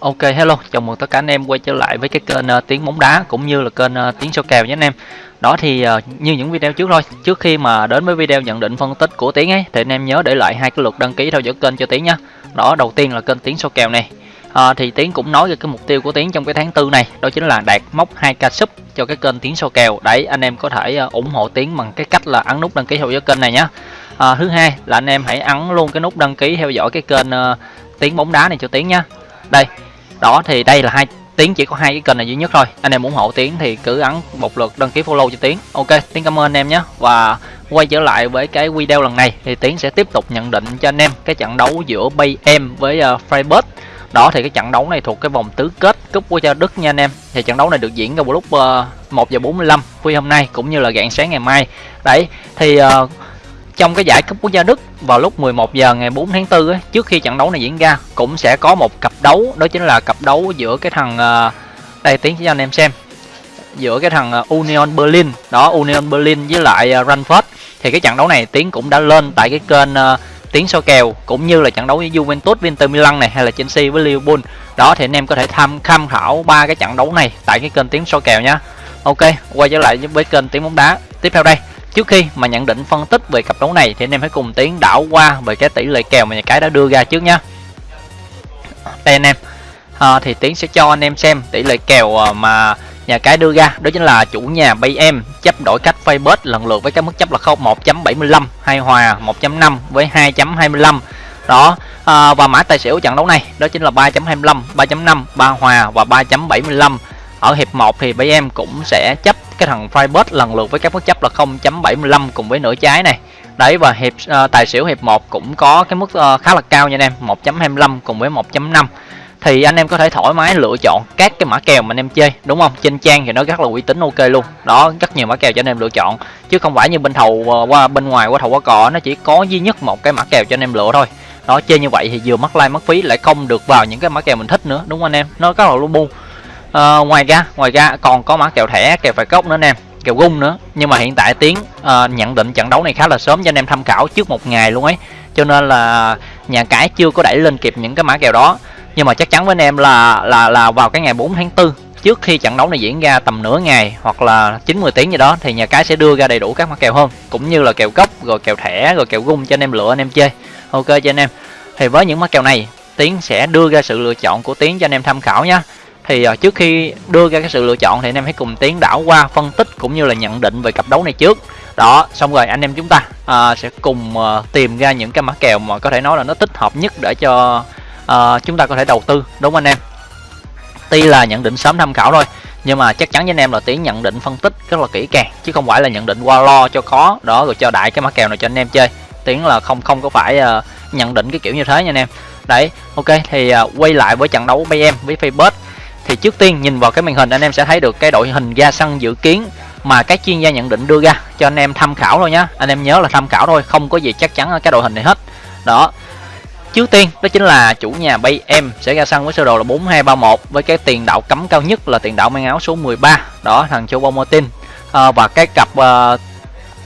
Ok hello, chào mừng tất cả anh em quay trở lại với cái kênh uh, tiếng bóng đá cũng như là kênh uh, tiếng số kèo nhé anh em. Đó thì uh, như những video trước thôi, trước khi mà đến với video nhận định phân tích của Tiến ấy thì anh em nhớ để lại hai cái lượt đăng ký theo dõi kênh cho Tiến nhá. Đó, đầu tiên là kênh tiếng số kèo này. À, thì Tiến cũng nói về cái mục tiêu của Tiến trong cái tháng tư này, đó chính là đạt mốc 2k sub cho cái kênh tiếng số kèo. Đấy, anh em có thể uh, ủng hộ Tiến bằng cái cách là ấn nút đăng ký theo dõi kênh này nhá. À, thứ hai là anh em hãy ấn luôn cái nút đăng ký theo dõi cái kênh uh, tiếng bóng đá này cho Tiến nha đây, đó thì đây là hai tiến chỉ có hai cái kênh này duy nhất thôi. Anh em ủng hộ tiến thì cứ ấn một lượt đăng ký follow cho tiến ok tiến cảm ơn anh em nhé. Và quay trở lại với cái video lần này thì tiến sẽ tiếp tục nhận định cho anh em cái trận đấu giữa bay em với uh, Freiburg. Đó thì cái trận đấu này thuộc cái vòng tứ kết cúp quốc gia Đức nha anh em. Thì trận đấu này được diễn ra vào lúc ờ, uh, 1 giờ 45 khuya hôm nay cũng như là rạng sáng ngày mai. Đấy thì uh, trong cái giải cúp quốc gia Đức vào lúc 11 giờ ngày 4 tháng 4 ấy, trước khi trận đấu này diễn ra cũng sẽ có một cặp đấu đó chính là cặp đấu giữa cái thằng ờ, đây tiến cho anh em xem giữa cái thằng ờ, Union Berlin. Đó Union Berlin với lại ờ, Frankfurt thì cái trận đấu này tiến cũng đã lên tại cái kênh tiếng tiến kèo cũng như là trận đấu với Juventus Inter Milan này hay là Chelsea với Liverpool. Đó thì anh em có thể tham tham khảo ba cái trận đấu này tại cái kênh tiến so kèo nhá. Ok quay trở lại với kênh tiếng bóng đá. Tiếp theo đây. Trước khi mà nhận định phân tích về cặp đấu này thì anh em hãy cùng tiến đảo qua về cái tỷ lệ kèo mà nhà cái đã đưa ra trước nhá. Đây anh em. À, thì tiến sẽ cho anh em xem tỷ lệ kèo à, mà nhà cái đưa ra đó chính là chủ nhà bay em chấp đổi cách Facebook lần lượt với cái mức chấp là 1.75 hay hòa 1.5 với 2.25 đó à, và mã tài xỉu trận đấu này đó chính là 3.25 3.5 3 hòa và 3.75 ở hiệp 1 thì bay em cũng sẽ chấp cái thằng Freiburg lần lượt với các mức chấp là 0.75 cùng với nửa trái này. Đấy và hiệp uh, tài xỉu hiệp 1 cũng có cái mức uh, khá là cao nha anh em 1.25 cùng với 1.5 thì anh em có thể thoải mái lựa chọn các cái mã kèo mà anh em chơi đúng không? Trên trang thì nó rất là uy tín ok luôn. Đó rất nhiều mã kèo cho anh em lựa chọn. Chứ không phải như bên thầu uh, qua bên ngoài qua thầu qua cò nó chỉ có duy nhất một cái mã kèo cho anh em lựa thôi. Đó chơi như vậy thì vừa mất like mất phí lại không được vào những cái mã kèo mình thích nữa đúng không anh em? Nó rất là lu bu à, ngoài ra ngoài ra còn có mã kèo thẻ kèo phải cốc nữa anh em kèo gung nữa. Nhưng mà hiện tại tiến uh, nhận định trận đấu này khá là sớm cho anh em tham khảo trước một ngày luôn ấy. Cho nên là nhà cái chưa có đẩy lên kịp những cái mã kèo đó. Nhưng mà chắc chắn với anh em là là là vào cái ngày 4 tháng 4 trước khi trận đấu này diễn ra tầm nửa ngày hoặc là 90 tiếng gì đó thì nhà cái sẽ đưa ra đầy đủ các mã kèo hơn cũng như là kèo cốc rồi kèo thẻ rồi kèo gung cho anh em lựa anh em chơi. Ok cho anh em. Thì với những mã kèo này tiến sẽ đưa ra sự lựa chọn của tiến cho anh em tham khảo nhé thì uh, trước khi đưa ra cái sự lựa chọn thì anh em hãy cùng tiến đảo qua phân tích cũng như là nhận định về cặp đấu này trước. Đó xong rồi anh em chúng ta uh, sẽ cùng uh, tìm ra những cái mã kèo mà có thể nói là nó thích hợp nhất để cho uh, chúng ta có thể đầu tư đúng không anh em? Tuy là nhận định sớm tham khảo thôi nhưng mà chắc chắn với anh em là tiến nhận định phân tích rất là kỹ càng chứ không phải là nhận định qua lo cho có đó rồi cho đại cái mã kèo này cho anh em chơi. Tiến là không không có phải uh, nhận định cái kiểu như thế nha anh em. Đấy ok thì uh, quay lại với trận đấu bay em với Facebook thì trước tiên nhìn vào cái màn hình anh em sẽ thấy được cái đội hình ra sân dự kiến mà các chuyên gia nhận định đưa ra cho anh em tham khảo thôi nhá. Anh em nhớ là tham khảo thôi không có gì chắc chắn ở cái đội hình này hết. Đó. Trước tiên đó chính là chủ nhà bay em sẽ ra sân với sơ đồ là 4231 với cái tiền đạo cấm cao nhất là tiền đạo mang áo số 13 đó thằng Chobo Martin à, ờ, và cái cặp uh,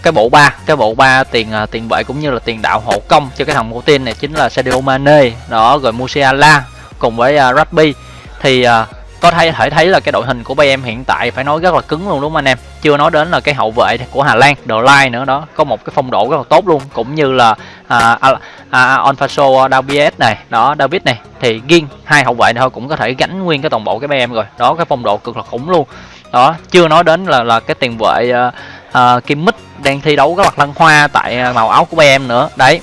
cái bộ ba cái bộ ba tiền uh, tiền vệ cũng như là tiền đạo hộ công cho cái thằng Martin này chính là Sadio Mane. Đó rồi Musiala cùng với uh, Rabbi thì uh, có thể thể thấy là cái đội hình của Bayern hiện tại phải nói rất là cứng luôn đúng không anh em? Chưa nói đến là cái hậu vệ của Hà Lan The Line nữa đó. Có một cái phong độ rất là tốt luôn cũng như là à, à, à, Onfaso Davies này đó David này. Thì riêng hai hậu vệ thôi cũng có thể gánh nguyên cái toàn bộ cái Bayern rồi. Đó cái phong độ cực là khủng luôn. Đó chưa nói đến là là cái tiền vệ uh, uh, Kim Mích đang thi đấu rất là lăng hoa tại à, màu áo của Bayern nữa. Đấy.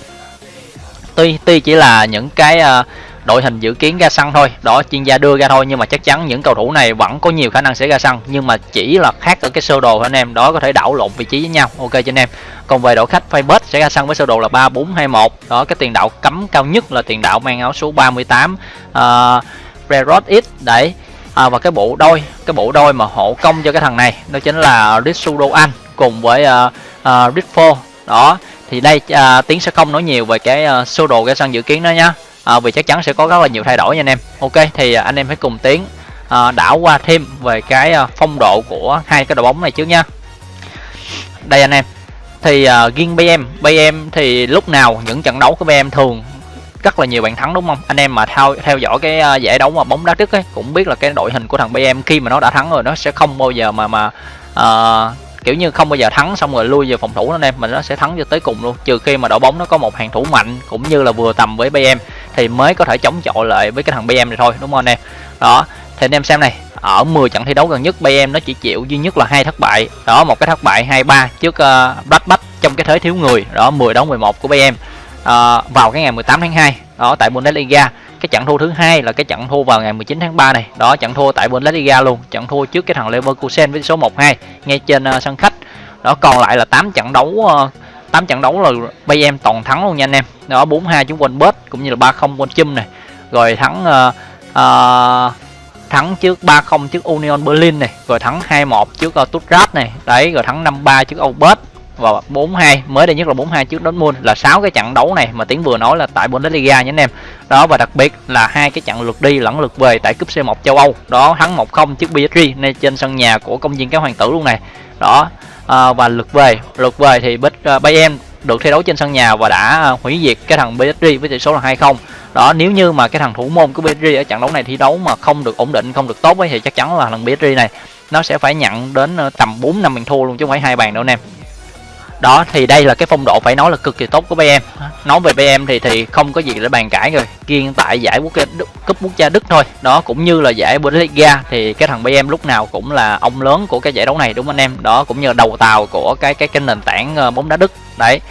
Tuy tuy chỉ là những cái uh, đội hình dự kiến ra sân thôi. Đó chuyên gia đưa ra thôi nhưng mà chắc chắn những cầu thủ này vẫn có nhiều khả năng sẽ ra sân. Nhưng mà chỉ là khác ở cái sơ đồ anh em đó có thể đảo lộn vị trí với nhau. Ok cho anh em. Còn về đội khách Faybet sẽ ra sân với sơ đồ là ba bốn hai một. Đó cái tiền đạo cấm cao nhất là tiền đạo mang áo số 38 uh, Rerot X. Đấy. À, và cái bộ đôi cái bộ đôi mà hộ công cho cái thằng này đó chính là Ritsudo Anh cùng với uh, uh, Ritfo đó thì đây uh, tiến sẽ không nói nhiều về cái uh, sơ đồ cái sân dự kiến đó nhá à, vì chắc chắn sẽ có rất là nhiều thay đổi nha anh em. Ok thì à, anh em hãy cùng tiến à, đảo qua thêm về cái à, phong độ của hai cái đội bóng này trước nha. Đây anh em. Thì uh, riêng BM BM thì lúc nào những trận đấu của BM thường rất là nhiều bàn thắng đúng không? Anh em mà theo theo dõi cái uh, giải đấu mà bóng đá đức ấy cũng biết là cái đội hình của thằng BM khi mà nó đã thắng rồi nó sẽ không bao giờ mà mà uh, kiểu như không bao giờ thắng xong rồi lui về phòng thủ anh em mình nó sẽ thắng cho tới cùng luôn. Trừ khi mà đội bóng nó có một hàng thủ mạnh cũng như là vừa tầm với BM thì mới có thể chống chọi lại với cái thằng BM này thôi đúng không anh em? Đó thì anh em xem này ở 10 trận thi đấu gần nhất BM nó chỉ chịu duy nhất là hai thất bại. Đó một cái thất bại 2-3 trước ờ, uh, Blackback trong cái thế thiếu người. Đó 10 đấu 11 của BM uh, ờ, vào cái ngày 18 tháng 2 đó tại Bundesliga. Cái trận thua thứ hai là cái trận thua vào ngày 19 tháng 3 này. Đó trận thua tại Bundesliga luôn. Trận thua trước cái thằng Leverkusen với số 1-2 ngay trên uh, sân khách. Đó còn lại là 8 trận đấu uh, 8 trận đấu là em toàn thắng luôn nha anh em. Đó 42 chúng quên bớt cũng như là 30 quên chum này. Rồi thắng uh, uh, thắng trước 30 trước Union Berlin này. Rồi thắng 21 trước uh, Stuttgart này. Đấy rồi thắng 53 trước Obert và 42 mới đây nhất là 42 trước Dortmund là 6 cái trận đấu này mà tiến vừa nói là tại Bundesliga nha anh em. Đó và đặc biệt là hai cái trận lượt đi lẫn lượt về tại cúp C1 châu Âu. Đó thắng 1-0 trước PSG ngay trên sân nhà của công viên cái hoàng tử luôn này. Đó à, và lượt về lượt về thì bích ờ, uh, Bayern được thi đấu trên sân nhà và đã ờ, hủy diệt cái thằng PSG với tỷ số là 2-0 đó nếu như mà cái thằng thủ môn của PSG ở trận đấu này thi đấu mà không được ổn định không được tốt ấy, thì chắc chắn là thằng PSG này nó sẽ phải nhận đến tầm 4 năm bàn thua luôn chứ không phải hai bàn đâu anh em đó thì đây là cái phong độ phải nói là cực kỳ tốt của BM nói về BM thì thì không có gì để bàn cãi rồi. Riêng tại giải quốc gia cúp quốc gia Đức thôi. Đó cũng như là giải Bundesliga thì cái thằng BM lúc nào cũng là ông lớn của cái giải đấu này đúng không anh em? Đó cũng như là đầu tàu của cái cái cái nền tảng ờ, bóng đá Đức. Đấy.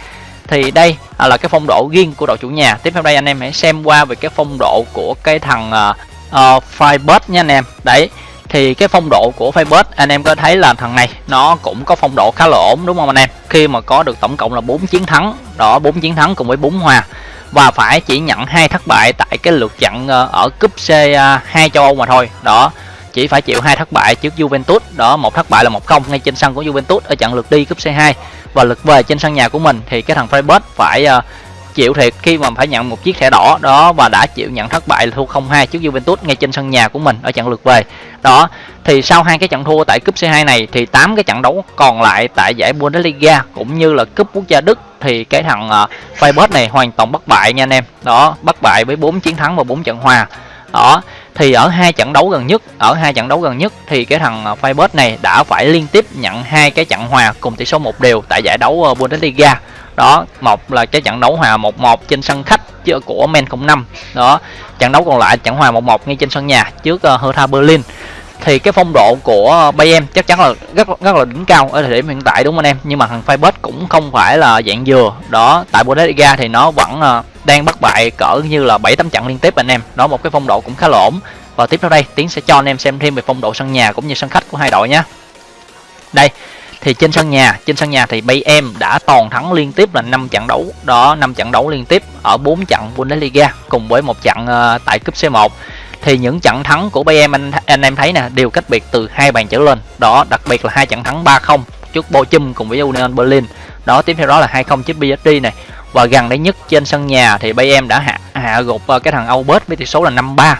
Thì đây là cái phong độ riêng của đội chủ nhà. Tiếp theo đây anh em hãy xem qua về cái phong độ của cái thằng uh, uh, Freiburg nha anh em. Đấy. Thì cái phong độ của Fabus anh em có thấy là thằng này nó cũng có phong độ khá là ổn đúng không anh em khi mà có được tổng cộng là 4 chiến thắng đó 4 chiến thắng cùng với 4 hòa. Và phải chỉ nhận hai thất bại tại cái lượt trận ờ, ở cúp C2 à, châu Âu mà thôi. Đó chỉ phải chịu hai thất bại trước Juventus. Đó một thất bại là một không ngay trên sân của Juventus ở trận lượt đi cúp C2 và lượt về trên sân nhà của mình thì cái thằng Freiburg phải uh, chịu thiệt khi mà phải nhận một chiếc thẻ đỏ đó và đã chịu nhận thất bại thua 0-2 trước Juventus ngay trên sân nhà của mình ở trận lượt về. Đó, thì sau hai cái trận thua tại cúp C2 này thì 8 cái trận đấu còn lại tại giải Bundesliga cũng như là cúp quốc gia Đức thì cái thằng uh, Feyenoord này hoàn toàn bất bại nha anh em. Đó, bất bại với 4 chiến thắng và 4 trận hòa. Đó, thì ở hai trận đấu gần nhất, ở hai trận đấu gần nhất thì cái thằng uh, này đã phải liên tiếp nhận hai cái trận hòa cùng tỷ số một đều tại giải đấu ờ, Bundesliga. Đó một là cái trận đấu hòa 1-1 trên sân khách của Men 05 đó trận đấu còn lại trận hòa 1-1 ngay trên sân nhà trước ờ, Hertha Berlin. Thì cái phong độ của Bayern chắc chắn là rất rất là đỉnh cao ở thời điểm hiện tại đúng không anh em? Nhưng mà thằng Freiburg cũng không phải là dạng dừa. Đó tại Bundesliga thì nó vẫn đang bất bại cỡ như là 7 8 trận liên tiếp anh em. Đó một cái phong độ cũng khá là ổn. Và tiếp theo đây tiến sẽ cho anh em xem thêm về phong độ sân nhà cũng như sân khách của hai đội nhé đây thì trên sân nhà trên sân nhà thì Bayern đã toàn thắng liên tiếp là 5 trận đấu. Đó 5 trận đấu liên tiếp ở 4 trận Bundesliga cùng với một trận uh, tại cúp C1 thì những trận thắng của Bayern anh, anh em thấy nè đều cách biệt từ hai bàn trở lên. Đó đặc biệt là hai trận thắng 3-0 trước Bochum cùng với Union Berlin. Đó tiếp theo đó là 2-0 trước PSG này và gần đây nhất trên sân nhà thì Bayern đã hạ hạ gục ờ, cái thằng Aubert với tỷ số là 5-3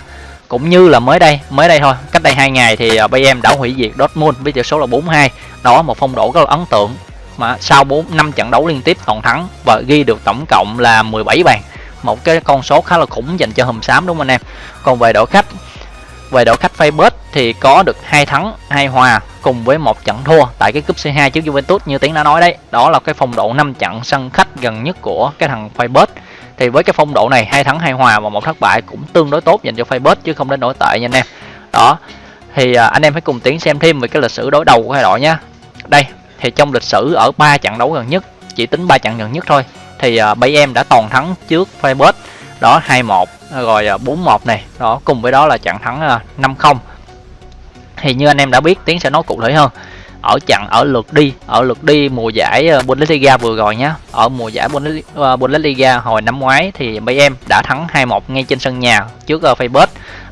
cũng như là mới đây mới đây thôi, cách đây hai ngày thì bay Bayern đã hủy diệt Dortmund với tỷ số là 4-2 đó một phong độ rất là ấn tượng. Mà sau 4 năm trận đấu liên tiếp toàn thắng và ghi được tổng cộng là 17 bàn. Một cái con số khá là khủng dành cho hùm xám, đúng không anh em? Còn về đội khách về đội khách Feyenoord thì có được hai thắng hai hòa cùng với một trận thua tại cái cúp C2 trước Juventus như tiến đã nói đấy. Đó là cái phong độ 5 trận sân khách gần nhất của cái thằng Feyenoord thì với cái phong độ này hai thắng hai hòa và một thất bại cũng tương đối tốt dành cho Feyenoord chứ không đến nổi tệ nha anh em. Đó thì à, anh em hãy cùng tiến xem thêm về cái lịch sử đối đầu của hai đội nhé đây thì trong lịch sử ở ba trận đấu gần nhất chỉ tính ba trận gần nhất thôi thì à, uh, em đã toàn thắng trước Feyenoord đó 2-1 Ờ, rồi ờ, 4-1 này. Đó, cùng với đó là trận thắng ờ, 5-0 thì như anh em đã biết, tiến sẽ nói cụ thể hơn. Ở trận, ở lượt đi, ở lượt đi mùa giải Bundesliga vừa rồi nhé ở mùa giải Bundesliga hồi năm ngoái thì Bayern đã thắng 2-1 ngay trên sân nhà trước Freiburg.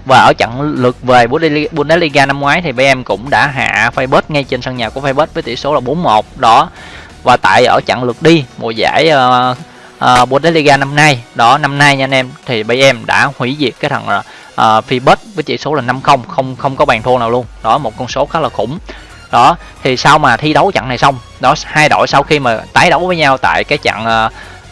Và ở trận lượt về Bundesliga năm ngoái thì BM cũng đã hạ Freiburg ngay trên sân nhà của Freiburg với tỷ số là 4-1 đó, và tại ở trận lượt đi mùa giải Ờ, uh, Bundesliga năm nay. Đó năm nay nha anh em. Thì BM đã hủy diệt cái thằng ờ, ờ, uh, Freiburg với chỉ số là 5-0 không không có bàn thua nào luôn. Đó một con số khá là khủng. Đó thì sau mà thi đấu trận này xong đó hai đội sau khi mà tái đấu với nhau tại cái trận uh,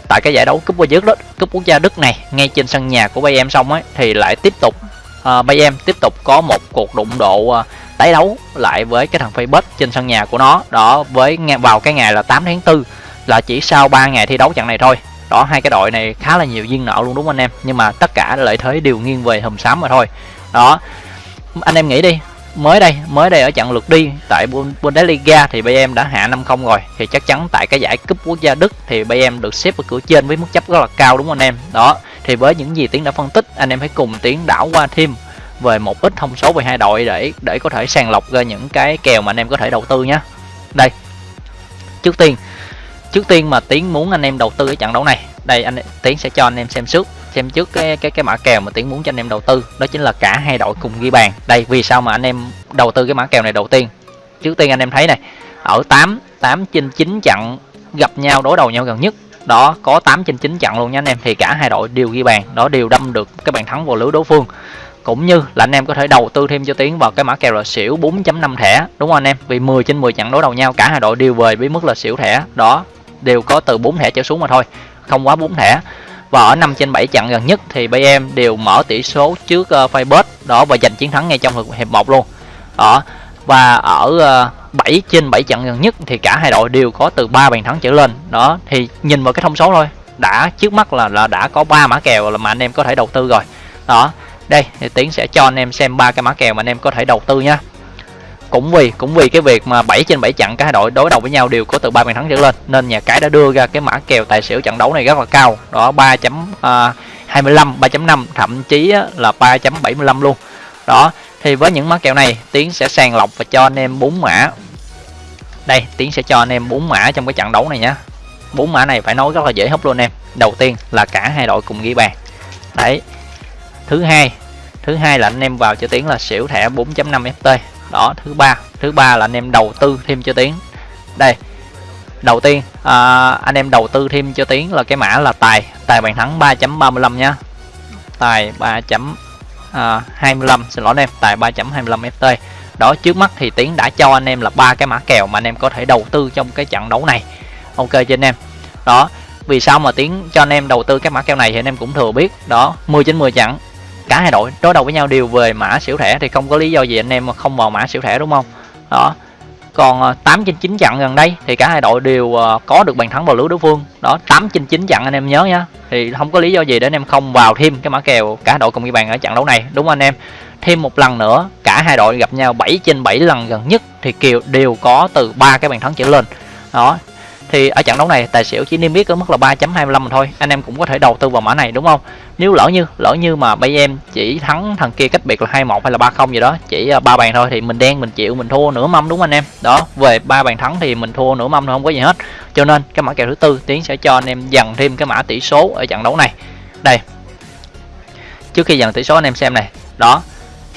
tại cái giải đấu cúp quốc gia Đức cúp quốc gia Đức này ngay trên sân nhà của Bayern xong ấy thì lại tiếp tục uh, Bayern tiếp tục có một cuộc đụng độ uh, tái đấu lại với cái thằng Facebook trên sân nhà của nó. Đó với vào cái ngày là 8 tháng 4 là chỉ sau 3 ngày thi đấu trận này thôi đó, hai cái đội này khá là nhiều duyên nợ luôn, đúng không anh em? Nhưng mà tất cả lợi thế đều nghiêng về hùm xám mà thôi. Đó, anh em nghĩ đi, mới đây mới đây ở trận lượt đi tại Bundesliga thì Bayern đã hạ 5-0 rồi. Thì chắc chắn tại cái giải cúp quốc gia Đức thì Bayern được xếp ở cửa trên với mức chấp rất là cao, đúng không anh em? Đó, thì với những gì tiến đã phân tích, anh em hãy cùng tiến đảo qua thêm về một ít thông số về hai đội để để có thể sàng lọc ra những cái kèo mà anh em có thể đầu tư nhé. Đây, trước tiên trước tiên mà tiến muốn anh em đầu tư cái trận đấu này, đây anh, tiến sẽ cho anh em xem trước xem trước cái cái cái mã kèo mà tiến muốn cho anh em đầu tư, đó chính là cả hai đội cùng ghi bàn. Đây, vì sao mà anh em đầu tư cái mã kèo này đầu tiên? Trước tiên anh em thấy này, ở 8 8 trên 9 trận gặp nhau, đối đầu nhau gần nhất, đó, có 8 trên 9 trận luôn nha anh em, thì cả hai đội đều ghi bàn, đó, đều đâm được cái bàn thắng vào lưới đối phương. Cũng như là anh em có thể đầu tư thêm cho tiến vào cái mã kèo là xỉu 4.5 thẻ, đúng không anh em? Vì 10 trên 10 trận đối đầu nhau, cả hai đội đều về với mức là xỉu thẻ, đó đều có từ 4 thẻ trở xuống mà thôi không quá 4 thẻ. Và ở 5 trên 7 trận gần nhất thì BM đều mở tỷ số trước ờ, uh, Facebook đó và giành chiến thắng ngay trong hiệp 1 luôn. Đó và ở ờ, uh, 7 trên 7 trận gần nhất thì cả hai đội đều có từ 3 bàn thắng trở lên. Đó thì nhìn vào cái thông số thôi đã trước mắt là là đã có 3 mã kèo là mà anh em có thể đầu tư rồi. Đó đây thì tiến sẽ cho anh em xem ba cái mã kèo mà anh em có thể đầu tư nha cũng vì cũng vì cái việc mà 7 trên 7 trận cả hai đội đối đầu với nhau đều có từ 3 bàn thắng trở lên, nên nhà cái đã đưa ra cái mã kèo tài xỉu trận đấu này rất là cao. Đó 3 25 3.5 thậm chí là 3.75 luôn. Đó, thì với những mã kèo này, tiến sẽ sàng lọc và cho anh em 4 mã. Đây, tiến sẽ cho anh em 4 mã trong cái trận đấu này nhá. Bốn mã này phải nói rất là dễ hấp luôn em. Đầu tiên là cả hai đội cùng ghi bàn. Đấy, thứ hai thứ hai là anh em vào cho tiến là xỉu thẻ 4.5 ft đó thứ ba. Thứ ba là anh em đầu tư thêm cho tiến. Đây đầu tiên à, anh em đầu tư thêm cho tiến là cái mã là tài. Tài bàn thắng 3.35 nhá tài 3.25 à, xin lỗi anh em tài 3.25 ft đó trước mắt thì tiến đã cho anh em là ba cái mã kèo mà anh em có thể đầu tư trong cái trận đấu này. Ok cho anh em? Đó vì sao mà tiến cho anh em đầu tư cái mã kèo này thì anh em cũng thừa biết. Đó 10 trên 10 trận cả hai đội đối đầu với nhau đều về mã xỉu thẻ thì không có lý do gì anh em không vào mã xỉu thẻ, đúng không? Đó. Còn ờ, 8 trên 9 trận gần đây thì cả hai đội đều ờ, có được bàn thắng vào lưới đối phương. Đó 8 trên 9 trận anh em nhớ nhá. Thì không có lý do gì để anh em không vào thêm cái mã kèo cả đội cùng ghi bàn ở trận đấu này, đúng không anh em? Thêm một lần nữa, cả hai đội gặp nhau 7 trên 7 lần gần nhất thì kiều đều có từ ba cái bàn thắng trở lên. Đó thì ở trận đấu này, tài xỉu chỉ niêm yết ở mức là 3.25 thôi. Anh em cũng có thể đầu tư vào mã này, đúng không? Nếu lỡ như lỡ như mà bây em chỉ thắng thằng kia cách biệt là 21 hay là 30 gì đó, chỉ à, ba bàn thôi thì mình đen, mình chịu, mình thua nửa mâm, đúng không anh em? Đó, về ba bàn thắng thì mình thua nửa mâm thôi, không có gì hết. Cho nên cái mã kèo thứ tư tiến sẽ cho anh em dần thêm cái mã tỷ số ở trận đấu này. Đây. Trước khi dần tỷ số anh em xem này. Đó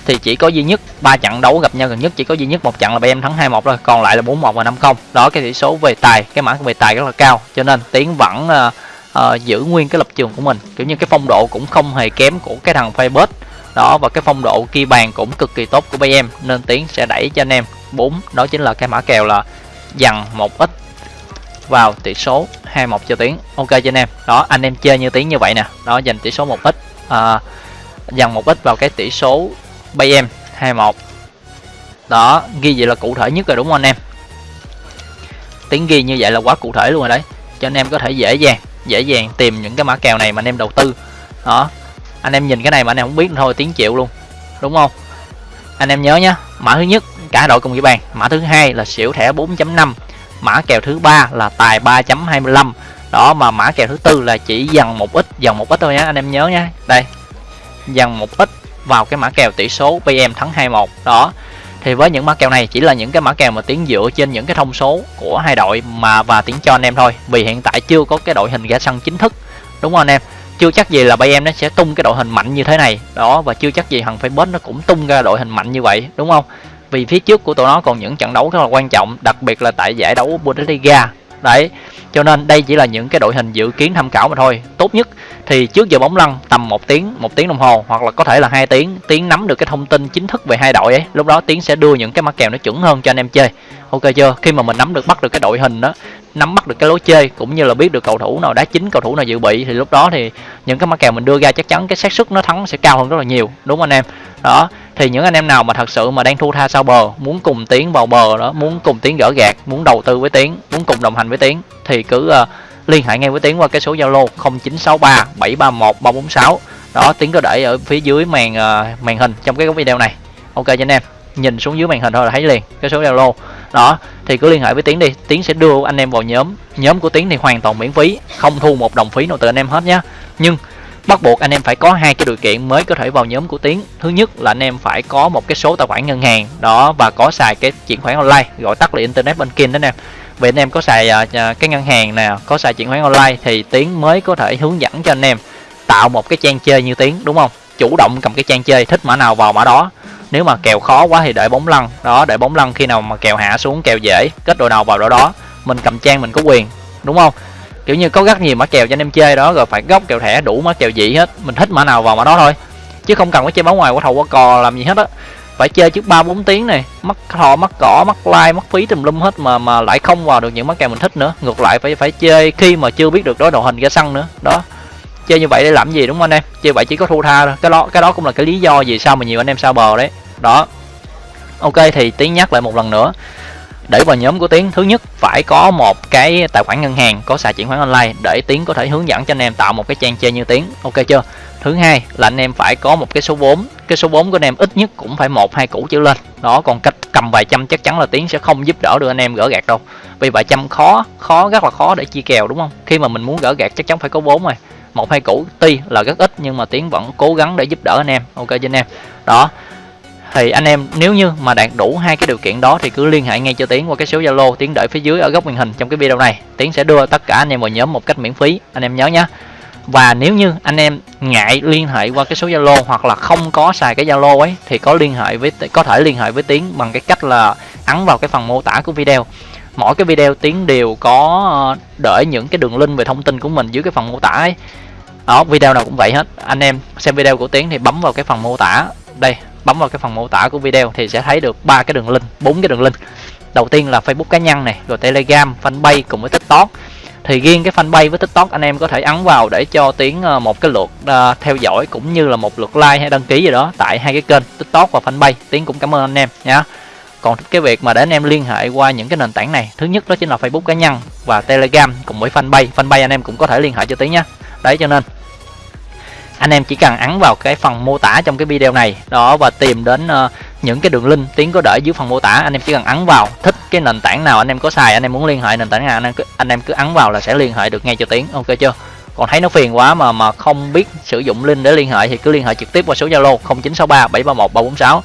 thì chỉ có duy nhất ba trận đấu gặp nhau gần nhất chỉ có duy nhất một trận là em thắng 2-1 thôi còn lại là 4-1 và 5-0 đó cái tỷ số về tài cái mã về tài rất là cao cho nên tiến vẫn uh, uh, giữ nguyên cái lập trường của mình. Kiểu như cái phong độ cũng không hề kém của cái thằng Facebook đó và cái phong độ ghi bàn cũng cực kỳ tốt của em nên tiến sẽ đẩy cho anh em 4 đó chính là cái mã kèo là dằn một ít vào tỷ số 21 cho tiến. Ok cho anh em. Đó anh em chơi như tiến như vậy nè. Đó dành tỷ số một ít à, dằn một ít vào cái tỷ số bay em 21 đó, ghi vậy là cụ thể nhất rồi đúng không anh em? Tiếng ghi như vậy là quá cụ thể luôn rồi đấy. Cho anh em có thể dễ dàng dễ dàng tìm những cái mã kèo này mà anh em đầu tư. Đó, anh em nhìn cái này mà anh em không biết thôi, tiếng chịu luôn. Đúng không? Anh em nhớ nhá, mã thứ nhất, cả đội cùng ghi bàn. Mã thứ hai là xỉu thẻ 4.5 mã kèo thứ ba là tài 3.25 đó, mà mã kèo thứ tư là chỉ dần một ít, dần một ít thôi nhá, anh em nhớ nhá. Đây, dần một ít vào cái mã kèo tỷ số PM thắng 21 đó. Thì với những mã kèo này chỉ là những cái mã kèo mà tiến dựa trên những cái thông số của hai đội mà và tiến cho anh em thôi. Vì hiện tại chưa có cái đội hình ra sân chính thức. Đúng không anh em? Chưa chắc gì là bay em nó sẽ tung cái đội hình mạnh như thế này. Đó, và chưa chắc gì thằng Facebook nó cũng tung ra đội hình mạnh như vậy. Đúng không? Vì phía trước của tụi nó còn những trận đấu rất là quan trọng, đặc biệt là tại giải đấu Bundesliga đấy, cho nên đây chỉ là những cái đội hình dự kiến tham khảo mà thôi. Tốt nhất thì trước giờ bóng lăn tầm một tiếng một tiếng đồng hồ, hoặc là có thể là hai tiếng tiếng nắm được cái thông tin chính thức về hai đội ấy. Lúc đó tiến sẽ đưa những cái mã kèo nó chuẩn hơn cho anh em chơi. Ok chưa? Khi mà mình nắm được, bắt được cái đội hình đó, nắm bắt được cái lối chơi, cũng như là biết được cầu thủ nào đá chính, cầu thủ nào dự bị, thì lúc đó thì những cái mã kèo mình đưa ra chắc chắn cái xác suất nó thắng sẽ cao hơn rất là nhiều. Đúng không anh em? Đó thì những anh em nào mà thật sự mà đang thu tha sau bờ muốn cùng tiến vào bờ đó muốn cùng tiến gỡ gạt muốn đầu tư với tiến muốn cùng đồng hành với tiến thì cứ uh, liên hệ ngay với tiến qua cái số zalo 0963 731 346 đó tiến có để ở phía dưới màn uh, màn hình trong cái video này. Ok cho anh em nhìn xuống dưới màn hình thôi là thấy liền cái số zalo. Đó thì cứ liên hệ với tiến đi tiến sẽ đưa anh em vào nhóm nhóm của tiến thì hoàn toàn miễn phí không thu một đồng phí nào từ anh em hết nhé nhưng bắt buộc anh em phải có hai cái điều kiện mới có thể vào nhóm của tiến. Thứ nhất là anh em phải có một cái số tài khoản ngân hàng đó và có xài cái chuyển khoản online gọi tắt là internet banking đó anh em. Vì anh em có xài uh, cái ngân hàng nè có xài chuyển khoản online thì tiến mới có thể hướng dẫn cho anh em tạo một cái trang chơi như tiến đúng không? Chủ động cầm cái trang chơi thích mã nào vào mã đó. Nếu mà kèo khó quá thì để bóng lăn đó để bóng lăn khi nào mà kèo hạ xuống kèo dễ kết đội nào vào đó đó mình cầm trang mình có quyền đúng không? Kiểu như có rất nhiều mã kèo cho anh em chơi đó, rồi phải góc kèo thẻ, đủ mã kèo gì hết. Mình thích mã nào vào mã đó thôi. Chứ không cần phải chơi bóng ngoài qua thầu qua cò, làm gì hết á. Phải chơi trước ba, bốn tiếng này. Mất thò mất cỏ mất like mất phí tùm lum hết mà mà lại không vào được những mã kèo mình thích nữa. Ngược lại phải phải chơi khi mà chưa biết được đối đầu hình ra sân nữa. Đó. Chơi như vậy để làm gì, đúng không anh em? Chơi vậy chỉ có thu tha thôi. Cái đó cái đó cũng là cái lý do vì sao mà nhiều anh em sao bờ đấy. Đó. Ok, thì tiếng nhắc lại một lần nữa để vào nhóm của tiến, thứ nhất phải có một cái tài khoản ngân hàng có xài chuyển khoản online để tiến có thể hướng dẫn cho anh em tạo một cái trang chơi như tiến. Ok chưa? Thứ hai là anh em phải có một cái số vốn. Cái số vốn của anh em ít nhất cũng phải một, hai củ trở lên. Đó, còn cách cầm vài trăm chắc chắn là tiến sẽ không giúp đỡ được anh em gỡ gạt đâu. Vì vài trăm khó khó, rất là khó để chia kèo, đúng không? Khi mà mình muốn gỡ gạt chắc chắn phải có vốn rồi. Một, hai củ, tuy là rất ít nhưng mà tiến vẫn cố gắng để giúp đỡ anh em. Ok cho anh em? Đó thì anh em, nếu như mà đạt đủ hai cái điều kiện đó thì cứ liên hệ ngay cho tiến qua cái số zalo tiến đợi phía dưới ở góc màn hình trong cái video này. Tiến sẽ đưa tất cả anh em vào nhóm một cách miễn phí, anh em nhớ nhé và nếu như anh em ngại liên hệ qua cái số zalo hoặc là không có xài cái zalo ấy, thì có liên hệ với, có thể liên hệ với tiến bằng cái cách là ấn vào cái phần mô tả của video. Mỗi cái video tiến đều có ờ, để những cái đường link về thông tin của mình dưới cái phần mô tả ấy. Đó, video nào cũng vậy hết. Anh em xem video của tiến thì bấm vào cái phần mô tả. Đây bấm vào cái phần mô tả của video thì sẽ thấy được ba cái đường link bốn cái đường link. Đầu tiên là facebook cá nhân này rồi telegram fanpage cùng với tiktok. Thì riêng cái fanpage với tiktok anh em có thể ấn vào để cho tiến ờ, một cái lượt uh, theo dõi cũng như là một lượt like hay đăng ký gì đó tại hai cái kênh tiktok và fanpage. Tiến cũng cảm ơn anh em nhé còn cái việc mà để anh em liên hệ qua những cái nền tảng này thứ nhất đó chính là facebook cá nhân và telegram cùng với fanpage. Fanpage anh em cũng có thể liên hệ cho tiến nhé đấy cho nên anh em chỉ cần ấn vào cái phần mô tả trong cái video này. Đó và tìm đến uh, những cái đường link tiến có để dưới phần mô tả. Anh em chỉ cần ấn vào thích cái nền tảng nào anh em có xài anh em muốn liên hệ nền tảng nào anh em cứ, anh em cứ ấn vào là sẽ liên hệ được ngay cho tiến. Ok chưa? Còn thấy nó phiền quá mà mà không biết sử dụng link để liên hệ thì cứ liên hệ trực tiếp qua số zalo 0963 731 346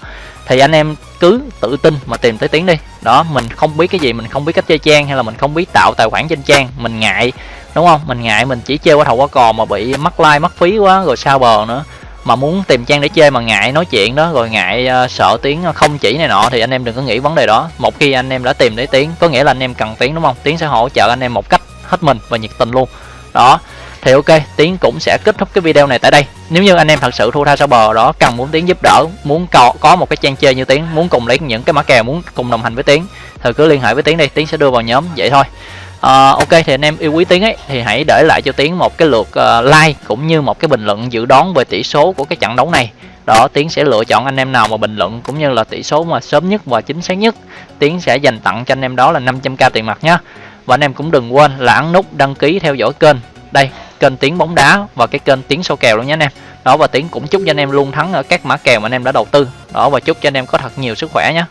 thì anh em cứ tự tin mà tìm tới tiến đi. Đó mình không biết cái gì mình không biết cách chơi trang hay là mình không biết tạo tài khoản trên trang mình ngại đúng không? Mình ngại mình chỉ chơi qua thầu qua cò mà bị mất like mất phí quá rồi sao bờ nữa. Mà muốn tìm trang để chơi mà ngại nói chuyện đó rồi ngại uh, sợ tiếng không chỉ này nọ thì anh em đừng có nghĩ vấn đề đó. Một khi anh em đã tìm thấy tiếng có nghĩa là anh em cần tiếng đúng không? Tiếng sẽ hỗ trợ anh em một cách hết mình và nhiệt tình luôn. Đó thì ok tiến cũng sẽ kết thúc cái video này tại đây. Nếu như anh em thật sự thua tha sao bờ đó cần muốn tiến giúp đỡ muốn có có một cái trang chơi như tiến muốn cùng lấy những cái mã kèo muốn cùng đồng hành với tiến thì cứ liên hệ với tiến đi tiến sẽ đưa vào nhóm vậy thôi à, ok thì anh em yêu quý tiến ấy thì hãy để lại cho tiến một cái lượt uh, like cũng như một cái bình luận dự đoán về tỷ số của cái trận đấu này. Đó tiến sẽ lựa chọn anh em nào mà bình luận cũng như là tỷ số mà sớm nhất và chính xác nhất. Tiến sẽ dành tặng cho anh em đó là 500k tiền mặt nhé và anh em cũng đừng quên là ấn nút đăng ký theo dõi kênh. Đây kênh tiếng bóng đá và cái kênh tiếng sâu kèo luôn nhé anh em. Đó và tiến cũng chúc cho anh em luôn thắng ở các mã kèo mà anh em đã đầu tư. Đó và chúc cho anh em có thật nhiều sức khỏe nhé